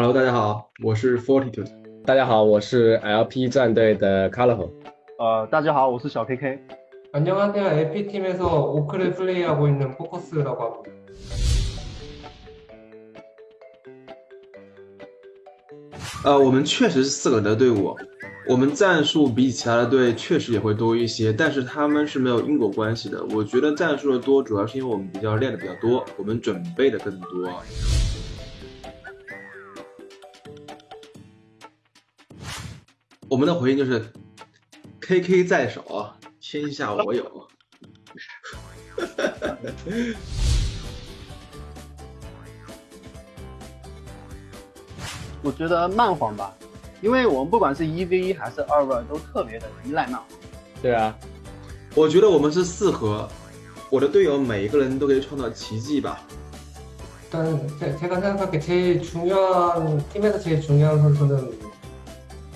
Hello，大家好，我是 Fortitude。大家好，我是 LP 战队的 Colorful。呃，大家好，我是小 KK。 안녕하세요. LP팀에서 오크를 플레이하고 있는 포커스라고 합니다. 呃，我们确实是四个人的队伍，我们战术比其他的队确实也会多一些，但是他们是没有因果关系的。我觉得战术的多，主要是因为我们比较练的比较多，我们准备的更多。 我们的回应就是，KK 在手，天下我有。我觉得慢黄吧，因为我们不管是一 v 一还是二 v 二，都特别的依赖慢黄。对啊，我觉得我们是四合，我的队友每一个人都可以创造奇迹吧。 일단 제- 제가 생각하기에 제일 중요한 팀에서 제일 중요한 선수는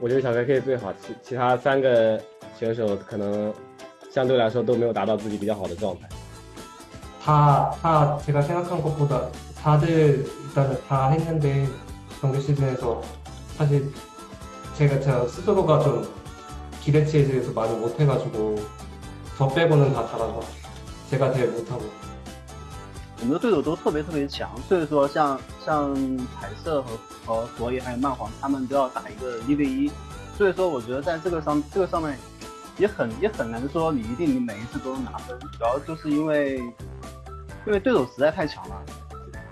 我觉得小 KK 最好，其其他三个选手可能相对来说都没有达到自己比较好的状态。 다, 다 제가 생각한 것보다 다들 일단은 다 했는데 정규 시즌에서 사실 제가 저 스스로가 좀 기대치에 대해서 많이 못해가지고 저 빼고는 다 잘한 것 같아요. 제가 제일 못하고. 我们的对手都特别特别强，所以说像像彩色和 和佛爷还有漫黄，他们都要打一个一 v 一，所以说我觉得在这个上这个上面也很也很难说你一定你每一次都能拿分，主要就是因为因为对手实在太强了。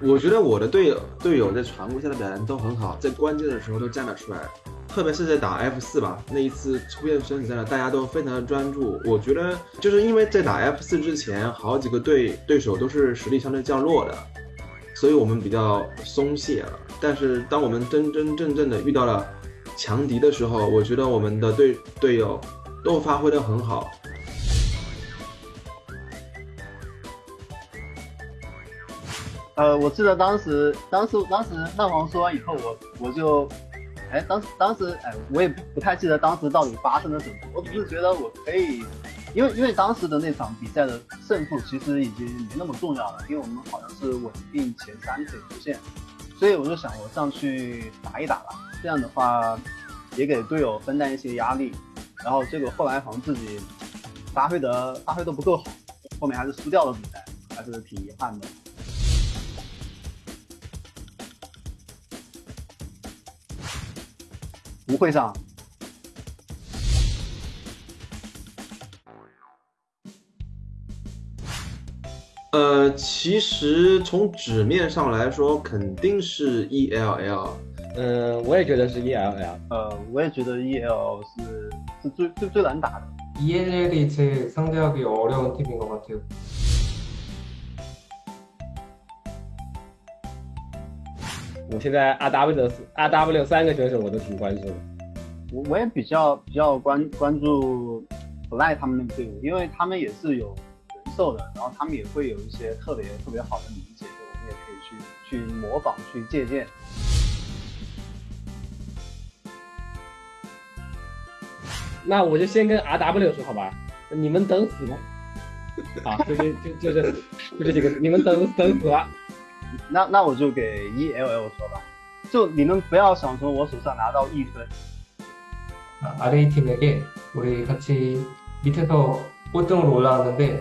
我觉得我的队友队友在常规赛的表现都很好，在关键的时候都站了出来，特别是在打 F 四吧，那一次出现生死战了，大家都非常的专注。我觉得就是因为在打 F 四之前，好几个队对手都是实力相对较弱的，所以我们比较松懈了。但是当我们真真正正的遇到了强敌的时候，我觉得我们的队队友都发挥的很好。呃，我记得当时，当时，当时蛋黄说完以后，我我就，哎，当时，当时，哎，我也不太记得当时到底发生了什么，我只是觉得我可以，因为因为当时的那场比赛的胜负其实已经没那么重要了，因为我们好像是稳定前三可以出现，所以我就想我上去打一打吧，这样的话也给队友分担一些压力，然后结果后来好像自己发挥的发挥的不够好，后面还是输掉了比赛，还是挺遗憾的。不会上，呃，其实从纸面上来说，肯定是 E L L。嗯，我也觉得是 ELL。呃，我也觉得 EL 是是最最最难打的。 ELL이 제일 상대하기 어려운 팀인 것 같아요. 我现在 RW 的 RW 三个选手我都挺关注的。我我也比较比较关关注 Fly 他们那个队伍，因为他们也是有 人兽的，然后他们也会有一些特别特别好的理解，我们也可以去去模仿去借鉴。那我就先跟 RW 说好吧，你们等死吧。好，就就就就这就这几个，你们等等死吧。那那我就给 ELL 说吧，就你们不要想说我手上拿到一分， 아, RA 팀에게 우리 같이 밑에서 꼴등으로 올라왔는데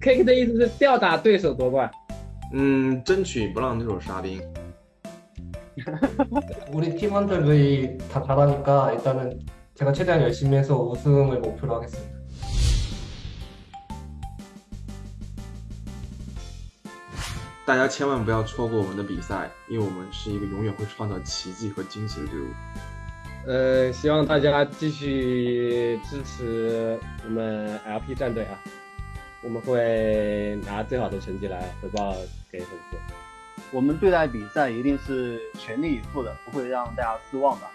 K 的意思是吊打对手夺冠。嗯，争取不让对手杀兵。 우리 팀원들이 다 잘하니까 일단은 제가 최대한 열심히 해서 우승을 목표로 하겠습니다. 大家千万不要错过我们的比赛，因为我们是一个永远会创造奇迹和惊喜的队伍。呃，希望大家继续支持我们 LP 战队啊， 我们会拿最好的成绩来回报给粉丝。我们对待比赛一定是全力以赴的，不会让大家失望的。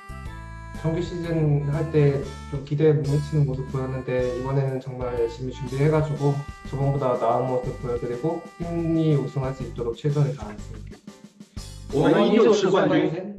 정규 시즌 할 때 좀 기대에 못 미치는 모습 보였는데 이번에는 정말 열심히 준비해가지고 저번보다 나은 모습 보여드리고 팀이 우승할 수 있도록 최선을 다하겠습니다. 我们依旧是冠军， 셋.